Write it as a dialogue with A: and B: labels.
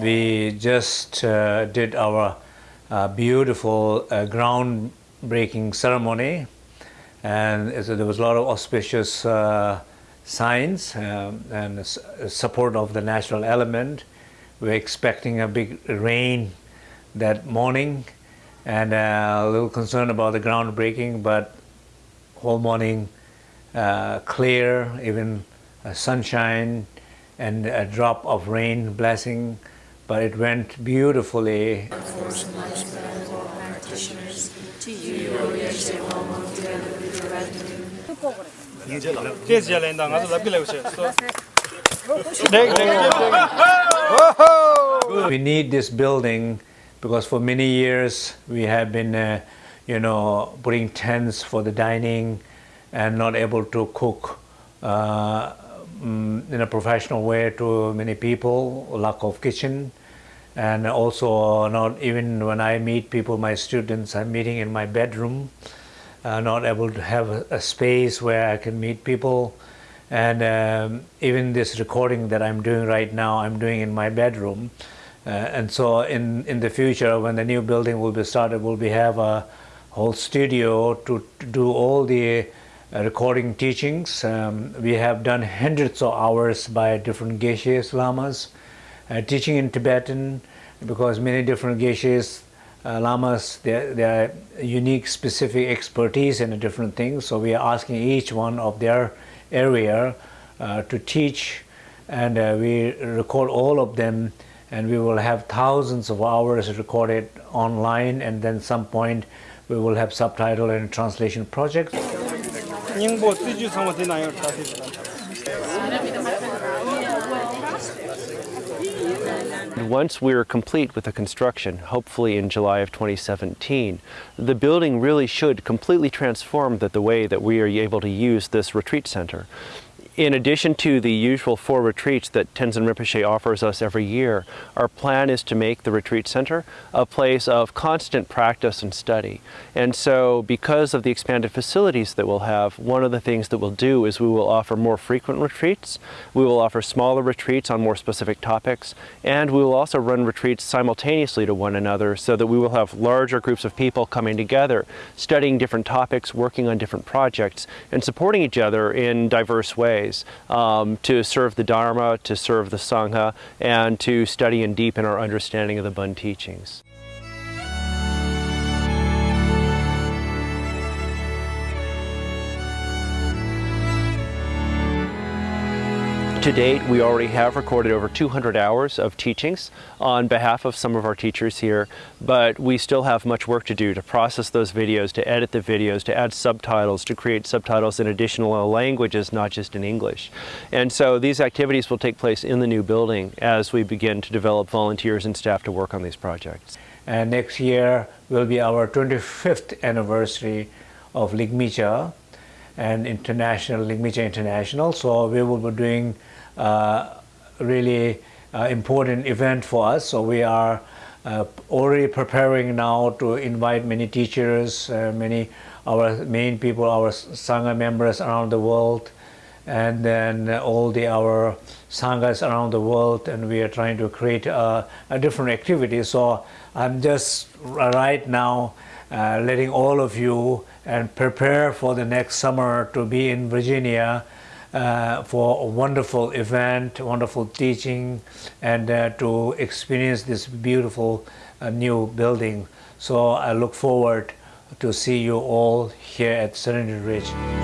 A: We just uh, did our uh, beautiful uh, groundbreaking ceremony, and so there was a lot of auspicious uh, signs um, and support of the natural element. We're expecting a big rain that morning, and uh, a little concerned about the ground breaking, but whole morning uh, clear, even uh, sunshine and a drop of rain blessing, but it went beautifully. We need this building because for many years we have been, uh, you know, putting tents for the dining and not able to cook uh, mm, in a professional way to many people, lack of kitchen. And also not even when I meet people, my students, I'm meeting in my bedroom, uh, not able to have a, space where I can meet people. And um, even this recording that I'm doing right now, I'm doing in my bedroom. Uh, and so in, in the future, when the new building will be started, we'll be have a whole studio to, to do all the uh, recording teachings. Um, we have done hundreds of hours by different geshes lamas, uh, teaching in Tibetan, because many different geshes uh, lamas, their, their unique specific expertise in different things. So we are asking each one of their area uh, to teach and uh, we record all of them and we will have thousands of hours recorded online and then some point we will have subtitle and translation projects.
B: Once we are complete with the construction, hopefully in July of 2017, the building really should completely transform the, the way that we are able to use this retreat center. In addition to the usual four retreats that Tenzin Rinpoche offers us every year, our plan is to make the retreat center a place of constant practice and study. And so, because of the expanded facilities that we'll have, one of the things that we'll do is we will offer more frequent retreats, we will offer smaller retreats on more specific topics, and we will also run retreats simultaneously to one another so that we will have larger groups of people coming together, studying different topics, working on different projects, and supporting each other in diverse ways um, to serve the Dharma, to serve the Sangha, and to study and deepen our understanding of the Bon teachings. To date, we already have recorded over 200 hours of teachings on behalf of some of our teachers here, but we still have much work to do to process those videos, to edit the videos, to add subtitles, to create subtitles in additional languages, not just in English. And so these activities will take place in the new building as we begin to develop volunteers and staff to work on these projects.
A: And next year will be our 25th anniversary of Ligmincha and International Ligmincha International. So we will be doing really uh, important event for us. So we are uh, already preparing now to invite many teachers, uh, many our main people, our sangha members around the world, and then all the our sanghas around the world, and we are trying to create a, a different activity. So I'm just right now uh, letting all of you and prepare for the next summer to be in Virginia uh, for a wonderful event, wonderful teaching, and uh, to experience this beautiful uh, new building. So I look forward to see you all here at Serenity Ridge.